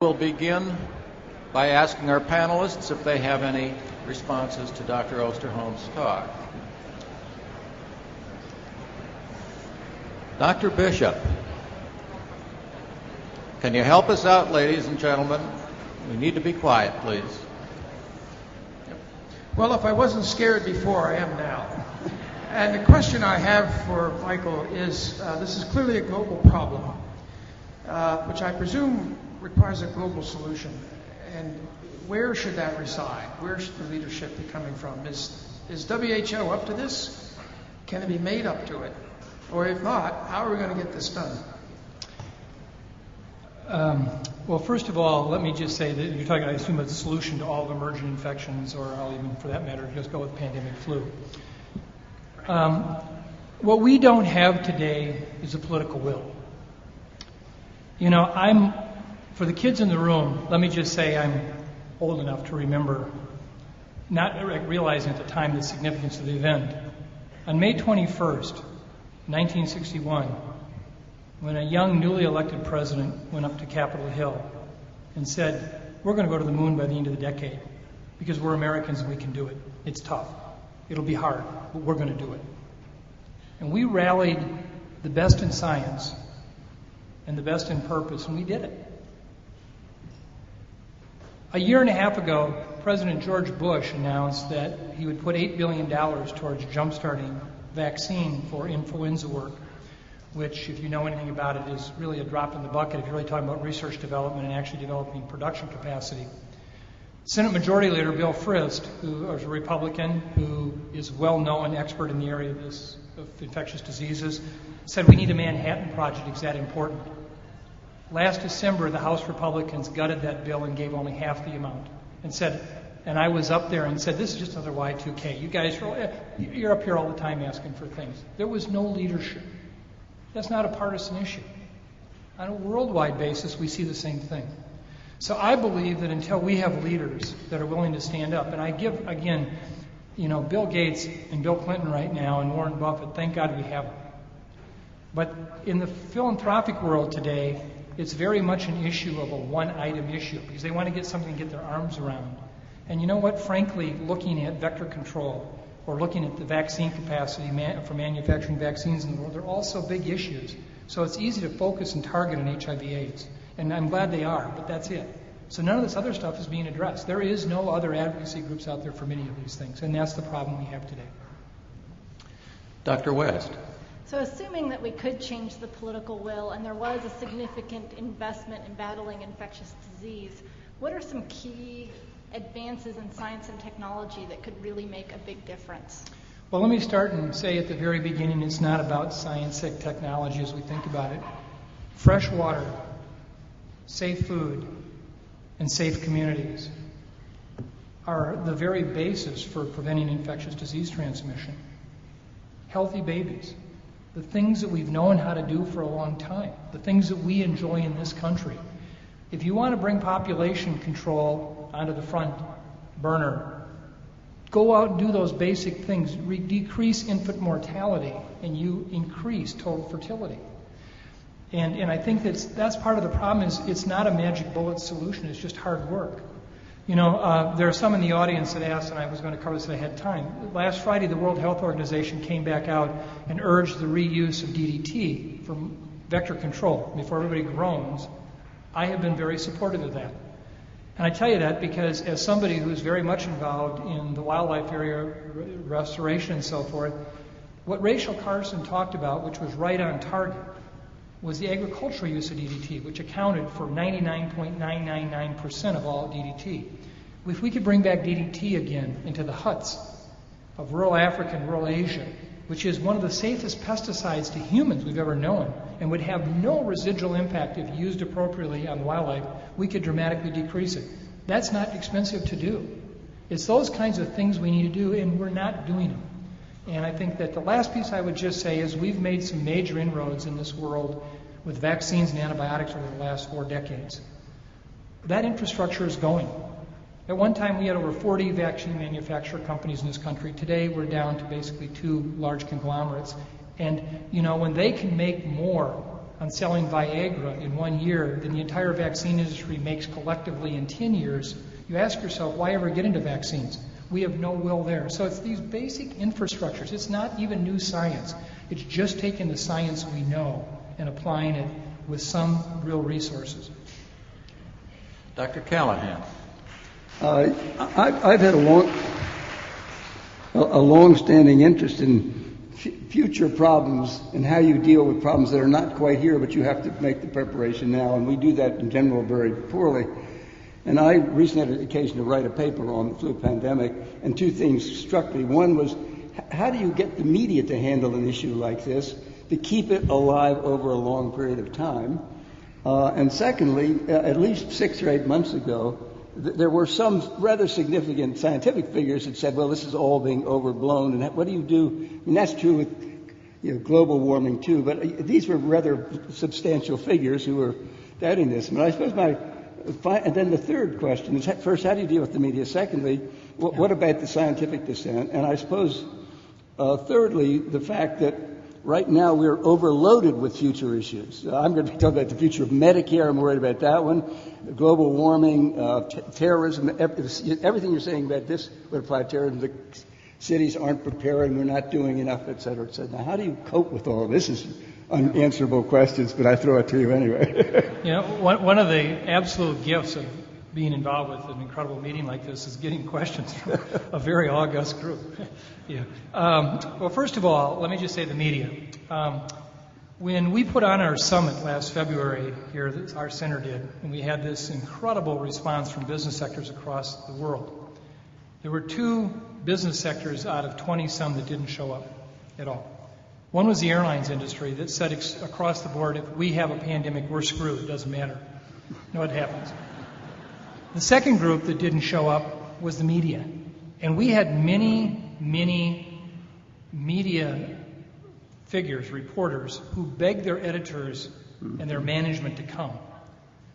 We'll begin by asking our panelists if they have any responses to Dr. Osterholm's talk. Dr. Bishop, can you help us out, ladies and gentlemen? We need to be quiet, please. Well, if I wasn't scared before, I am now. And the question I have for Michael is uh, this is clearly a global problem, uh, which I presume requires a global solution. And where should that reside? Where should the leadership be coming from? Is, is WHO up to this? Can it be made up to it? Or if not, how are we going to get this done? Um, well, first of all, let me just say that you're talking, I assume, a solution to all emergent infections, or I'll even, for that matter, just go with pandemic flu. Um, what we don't have today is a political will. You know, I'm for the kids in the room, let me just say I'm old enough to remember not realizing at the time the significance of the event. On May 21st, 1961, when a young, newly elected president went up to Capitol Hill and said, We're going to go to the moon by the end of the decade because we're Americans and we can do it. It's tough. It'll be hard, but we're going to do it. And we rallied the best in science and the best in purpose, and we did it. A year and a half ago, President George Bush announced that he would put $8 billion towards jumpstarting vaccine for influenza work, which, if you know anything about it, is really a drop in the bucket if you're really talking about research development and actually developing production capacity. Senate Majority Leader Bill Frist, who is a Republican, who is well known expert in the area of, this, of infectious diseases, said we need a Manhattan Project. Is that important? Last December, the House Republicans gutted that bill and gave only half the amount and said, and I was up there and said, this is just another Y2K. You guys, eh, you're up here all the time asking for things. There was no leadership. That's not a partisan issue. On a worldwide basis, we see the same thing. So I believe that until we have leaders that are willing to stand up, and I give, again, you know, Bill Gates and Bill Clinton right now and Warren Buffett, thank God we have them. But in the philanthropic world today, it's very much an issue of a one item issue because they want to get something to get their arms around. And you know what? Frankly, looking at vector control or looking at the vaccine capacity for manufacturing vaccines in the world, they're also big issues. So it's easy to focus and target on HIV AIDS. And I'm glad they are, but that's it. So none of this other stuff is being addressed. There is no other advocacy groups out there for many of these things, and that's the problem we have today. Dr. West. So, assuming that we could change the political will and there was a significant investment in battling infectious disease, what are some key advances in science and technology that could really make a big difference? Well, let me start and say at the very beginning it's not about science and technology as we think about it. Fresh water, safe food, and safe communities are the very basis for preventing infectious disease transmission. Healthy babies, the things that we've known how to do for a long time, the things that we enjoy in this country. If you want to bring population control onto the front burner, go out and do those basic things. Re- decrease infant mortality, and you increase total fertility. And, and I think that's, that's part of the problem is it's not a magic bullet solution, it's just hard work. You know, uh, there are some in the audience that asked, and I was going to cover this if I had time. Last Friday, the World Health Organization came back out and urged the reuse of DDT for vector control. Before everybody groans, I have been very supportive of that. And I tell you that because, as somebody who's very much involved in the wildlife area restoration and so forth, what Rachel Carson talked about, which was right on target, was the agricultural use of DDT, which accounted for 99.999% of all DDT. If we could bring back DDT again into the huts of rural Africa and rural Asia, which is one of the safest pesticides to humans we've ever known, and would have no residual impact if used appropriately on wildlife, we could dramatically decrease it. That's not expensive to do. It's those kinds of things we need to do, and we're not doing them. And I think that the last piece I would just say is we've made some major inroads in this world with vaccines and antibiotics over the last four decades. That infrastructure is going. At one time, we had over 40 vaccine manufacturer companies in this country. Today, we're down to basically two large conglomerates. And, you know, when they can make more on selling Viagra in one year than the entire vaccine industry makes collectively in 10 years, you ask yourself, why ever get into vaccines? We have no will there. So it's these basic infrastructures. It's not even new science. It's just taking the science we know and applying it with some real resources. Dr. Callahan. Uh, I, I've had a long, a, a long-standing interest in f- future problems and how you deal with problems that are not quite here, but you have to make the preparation now, and we do that in general very poorly. And I recently had an occasion to write a paper on the flu pandemic, and two things struck me. One was, how do you get the media to handle an issue like this, to keep it alive over a long period of time? Uh, and secondly, at least six or eight months ago, th- there were some rather significant scientific figures that said, well, this is all being overblown. And what do you do? I mean, that's true with you know, global warming too, but uh, these were rather substantial figures who were doubting this. But I suppose my, and then the third question is, first, how do you deal with the media? Secondly, what, about the scientific dissent? And I suppose, uh, thirdly, the fact that right now we're overloaded with future issues. Uh, I'm going to be talking about the future of Medicare. I'm worried about that one. Global warming, uh, t- terrorism, everything you're saying about this would apply to terrorism. The cities aren't preparing, we're not doing enough, et cetera, et cetera. Now, how do you cope with all of this? Is unanswerable questions, but I throw it to you anyway. you know, one, one of the absolute gifts of being involved with an incredible meeting like this is getting questions from a very august group. yeah. Um, well, first of all, let me just say the media. Um, when we put on our summit last February here, our center did, and we had this incredible response from business sectors across the world, there were two business sectors out of 20 some that didn't show up at all. One was the airlines industry that said ex- across the board, if we have a pandemic, we're screwed. It doesn't matter. You know what happens. The second group that didn't show up was the media. And we had many, many media figures, reporters, who begged their editors and their management to come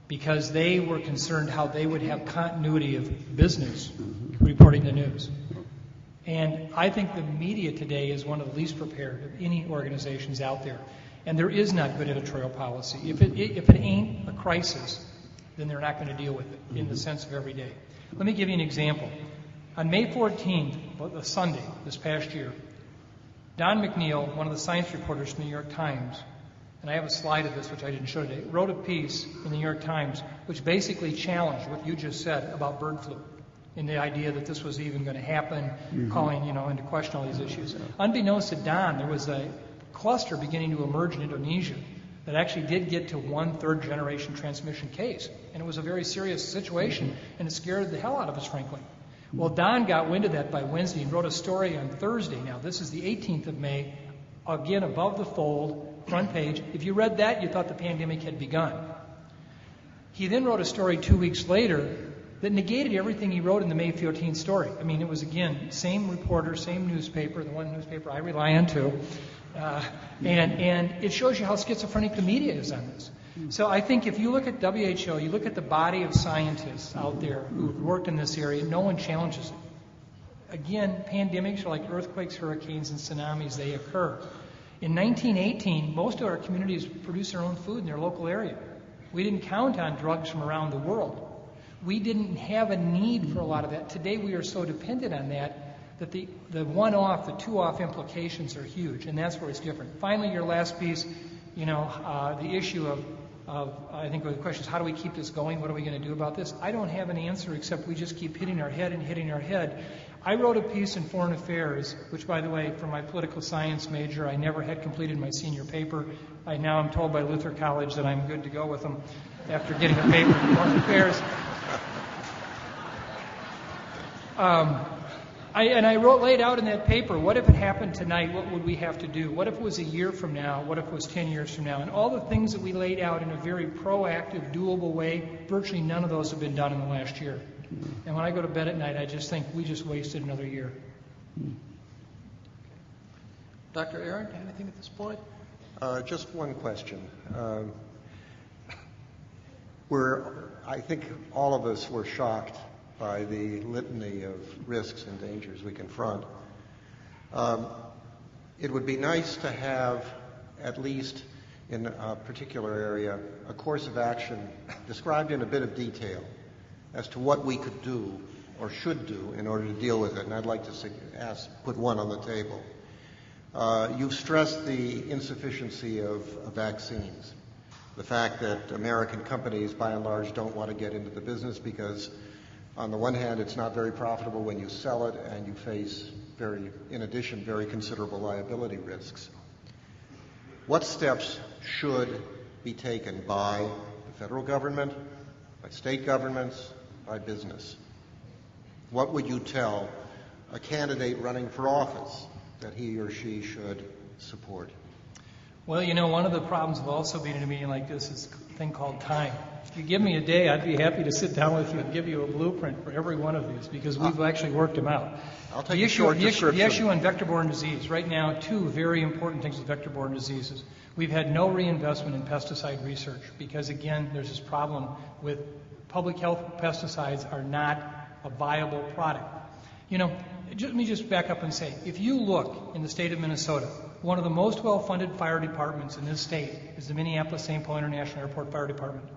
because they were concerned how they would have continuity of business reporting the news. And I think the media today is one of the least prepared of any organizations out there. And there is not good editorial policy. If it, if it ain't a crisis, then they're not going to deal with it in the mm-hmm. sense of every day. Let me give you an example. On May 14th, a Sunday this past year, Don McNeil, one of the science reporters from the New York Times, and I have a slide of this which I didn't show today, wrote a piece in the New York Times which basically challenged what you just said about bird flu and the idea that this was even going to happen, mm-hmm. calling you know into question all these issues. Unbeknownst to Don, there was a cluster beginning to emerge in Indonesia that actually did get to one third generation transmission case. And it was a very serious situation, and it scared the hell out of us, frankly. Well, Don got wind of that by Wednesday and wrote a story on Thursday. Now, this is the 18th of May, again above the fold, front page. If you read that, you thought the pandemic had begun. He then wrote a story two weeks later that negated everything he wrote in the May 14th story. I mean, it was again, same reporter, same newspaper, the one newspaper I rely on too. Uh, and, and it shows you how schizophrenic the media is on this. So I think if you look at WHO, you look at the body of scientists out there who've worked in this area, no one challenges it. Again, pandemics are like earthquakes, hurricanes, and tsunamis. They occur. In 1918, most of our communities produced their own food in their local area. We didn't count on drugs from around the world. We didn't have a need for a lot of that. Today we are so dependent on that that the, the one off, the two off implications are huge, and that's where it's different. Finally, your last piece, you know, uh, the issue of, of, I think the question is how do we keep this going? What are we going to do about this? I don't have an answer except we just keep hitting our head and hitting our head. I wrote a piece in Foreign Affairs, which, by the way, for my political science major, I never had completed my senior paper. I now am told by Luther College that I'm good to go with them after getting a paper in Foreign Affairs. Um, I, and I wrote, laid out in that paper, what if it happened tonight? What would we have to do? What if it was a year from now? What if it was 10 years from now? And all the things that we laid out in a very proactive, doable way, virtually none of those have been done in the last year. And when I go to bed at night, I just think we just wasted another year. Dr. Aaron, anything at this point? Uh, just one question. Um, we're, I think all of us were shocked by the litany of risks and dangers we confront. Um, it would be nice to have, at least in a particular area a course of action described in a bit of detail as to what we could do or should do in order to deal with it. And I'd like to ask, put one on the table. Uh, you've stressed the insufficiency of, of vaccines, the fact that American companies, by and large, don't want to get into the business because, on the one hand, it's not very profitable when you sell it, and you face very, in addition, very considerable liability risks. What steps should be taken by the federal government, by state governments, by business? What would you tell a candidate running for office that he or she should support? Well, you know, one of the problems of also being in a meeting like this is thing called time. If you give me a day, I'd be happy to sit down with you and give you a blueprint for every one of these because we've uh, actually worked them out. I'll take the a issue, short the issue, description. the issue on vector-borne disease. Right now, two very important things with vector-borne diseases. We've had no reinvestment in pesticide research because, again, there's this problem with public health pesticides are not a viable product. You know, let me just back up and say, if you look in the state of Minnesota, one of the most well-funded fire departments in this state is the Minneapolis St. Paul International Airport Fire Department.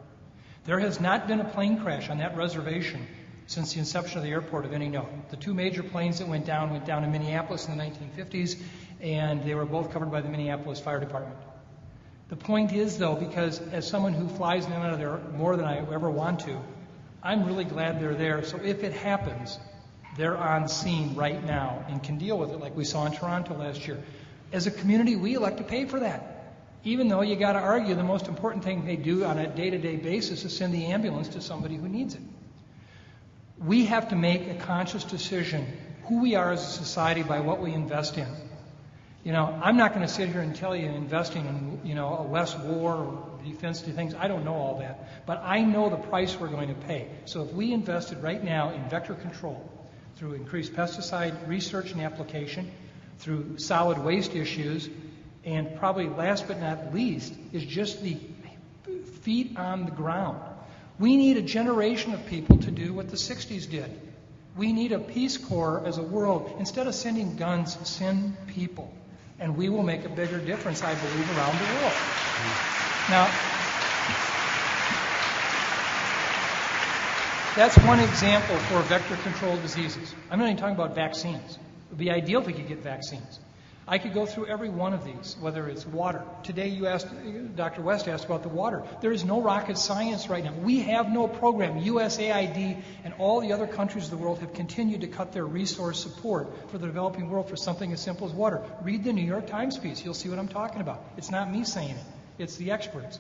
There has not been a plane crash on that reservation since the inception of the airport of any note. The two major planes that went down went down in Minneapolis in the 1950s, and they were both covered by the Minneapolis Fire Department. The point is, though, because as someone who flies in and out of there more than I ever want to, I'm really glad they're there. So if it happens, they're on scene right now and can deal with it like we saw in Toronto last year. As a community, we elect to pay for that. Even though you got to argue the most important thing they do on a day to day basis is send the ambulance to somebody who needs it. We have to make a conscious decision who we are as a society by what we invest in. You know, I'm not going to sit here and tell you investing in, you know, a less war or defense things. I don't know all that. But I know the price we're going to pay. So if we invested right now in vector control, through increased pesticide research and application, through solid waste issues, and probably last but not least is just the feet on the ground. We need a generation of people to do what the 60s did. We need a Peace Corps as a world. Instead of sending guns, send people. And we will make a bigger difference, I believe, around the world. Now, That's one example for vector controlled diseases. I'm not even talking about vaccines. Would be ideal if we could get vaccines. I could go through every one of these, whether it's water. Today you asked, Dr. West asked about the water. There is no rocket science right now. We have no program. USAID and all the other countries of the world have continued to cut their resource support for the developing world for something as simple as water. Read the New York Times piece. You'll see what I'm talking about. It's not me saying it. It's the experts.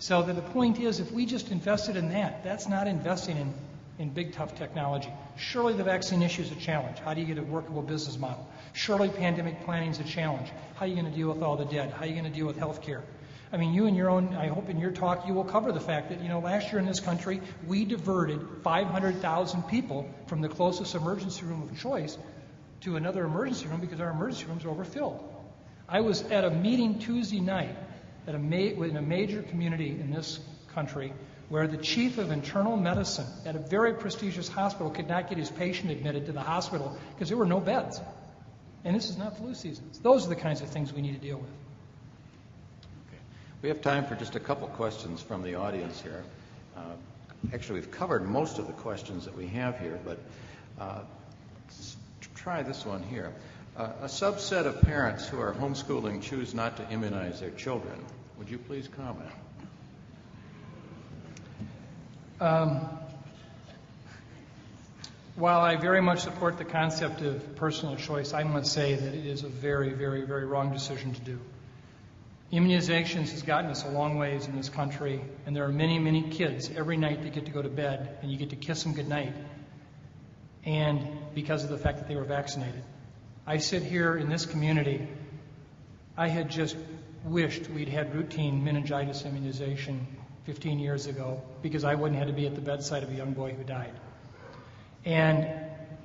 So the point is, if we just invested in that, that's not investing in in big, tough technology. Surely the vaccine issue is a challenge. How do you get a workable business model? Surely pandemic planning is a challenge. How are you going to deal with all the dead? How are you going to deal with health care? I mean, you and your own, I hope in your talk you will cover the fact that, you know, last year in this country, we diverted 500,000 people from the closest emergency room of choice to another emergency room because our emergency rooms are overfilled. I was at a meeting Tuesday night at a ma- in a major community in this country where the chief of internal medicine at a very prestigious hospital could not get his patient admitted to the hospital because there were no beds. And this is not flu season. Those are the kinds of things we need to deal with. Okay. We have time for just a couple questions from the audience here. Uh, actually, we've covered most of the questions that we have here, but uh, try this one here. Uh, a subset of parents who are homeschooling choose not to immunize their children. Would you please comment? Um, while I very much support the concept of personal choice, I must say that it is a very, very, very wrong decision to do. Immunizations has gotten us a long ways in this country, and there are many, many kids every night that get to go to bed and you get to kiss them goodnight, and because of the fact that they were vaccinated. I sit here in this community, I had just wished we'd had routine meningitis immunization 15 years ago because I wouldn't have to be at the bedside of a young boy who died. And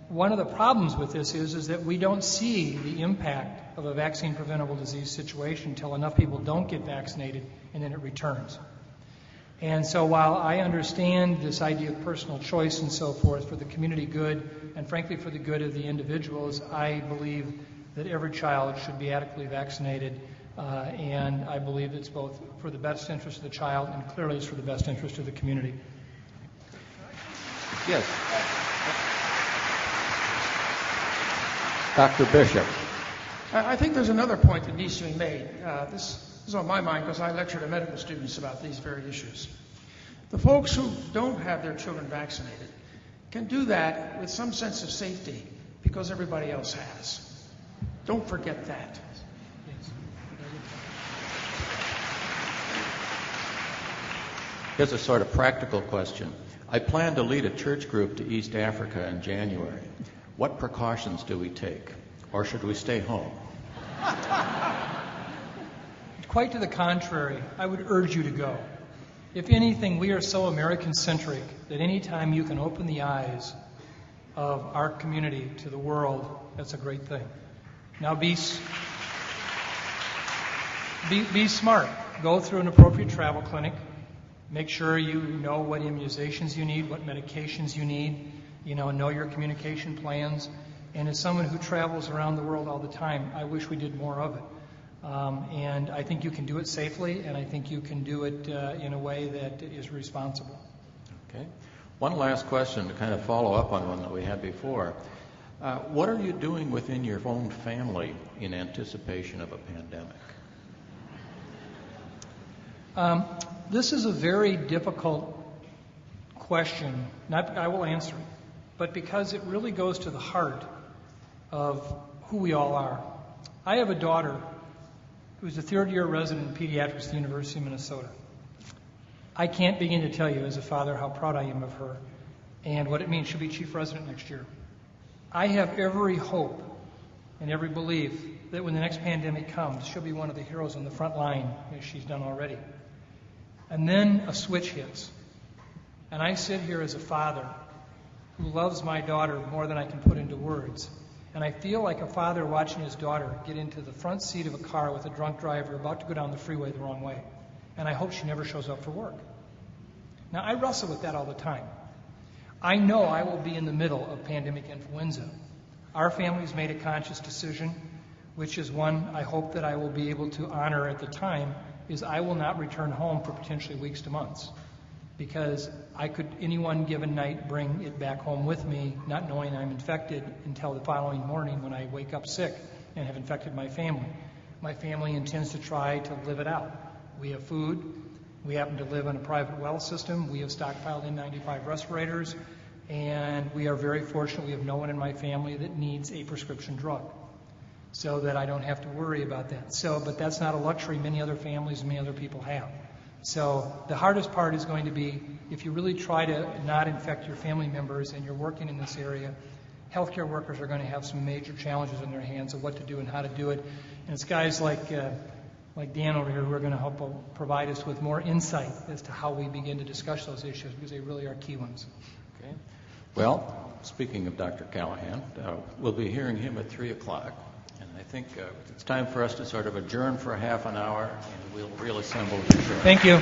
one of the problems with this is, is that we don't see the impact of a vaccine preventable disease situation until enough people don't get vaccinated and then it returns. And so while I understand this idea of personal choice and so forth for the community good and frankly for the good of the individuals, I believe that every child should be adequately vaccinated and I believe it's both for the best interest of the child and clearly it's for the best interest of the community. Yes. Dr. Bishop. I I think there's another point that needs to be made. Uh, this is on my mind because I lecture to medical students about these very issues. The folks who don't have their children vaccinated can do that with some sense of safety because everybody else has. Don't forget that. Here's a sort of practical question. I plan to lead a church group to East Africa in January. What precautions do we take? Or should we stay home? Quite to the contrary, I would urge you to go. If anything, we are so American centric that any time you can open the eyes of our community to the world, that's a great thing. Now be, be, be smart. Go through an appropriate travel clinic. Make sure you know what immunizations you need, what medications you need, you know, know your communication plans. And as someone who travels around the world all the time, I wish we did more of it. Um, and I think you can do it safely, and I think you can do it uh, in a way that is responsible. Okay. One last question to kind of follow up on one that we had before. Uh, what are you doing within your own family in anticipation of a pandemic? Um, this is a very difficult question. Not, I will answer it, but because it really goes to the heart of who we all are. I have a daughter who's a third year resident in pediatrics at the University of Minnesota. I can't begin to tell you as a father how proud I am of her and what it means. She'll be chief resident next year. I have every hope and every belief that when the next pandemic comes, she'll be one of the heroes on the front line, as she's done already. And then a switch hits. And I sit here as a father who loves my daughter more than I can put into words. And I feel like a father watching his daughter get into the front seat of a car with a drunk driver about to go down the freeway the wrong way. And I hope she never shows up for work. Now, I wrestle with that all the time. I know I will be in the middle of pandemic influenza. Our family's made a conscious decision, which is one I hope that I will be able to honor at the time, is I will not return home for potentially weeks to months. Because I could, any one given night, bring it back home with me, not knowing I'm infected until the following morning when I wake up sick and have infected my family. My family intends to try to live it out. We have food, we happen to live on a private well system. We have stockpiled N95 respirators, and we are very fortunate we have no one in my family that needs a prescription drug, so that I don't have to worry about that. So, but that's not a luxury many other families and many other people have. So the hardest part is going to be if you really try to not infect your family members and you're working in this area, healthcare workers are going to have some major challenges in their hands of what to do and how to do it. And it's guys like uh, like Dan over here who are going to help provide us with more insight as to how we begin to discuss those issues because they really are key ones. Okay. Well, speaking of Dr. Callahan, uh, we'll be hearing him at 3 o'clock. Think uh, it's time for us to sort of adjourn for half an hour and we'll reassemble. Thank you.